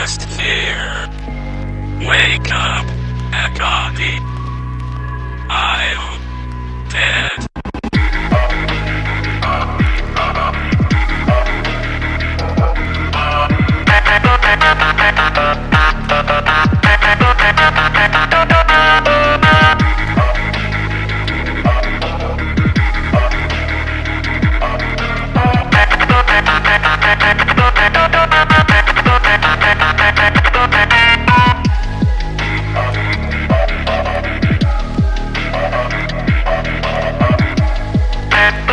atmosphere. Wake up, Akagi. I'm dead.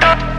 Bye.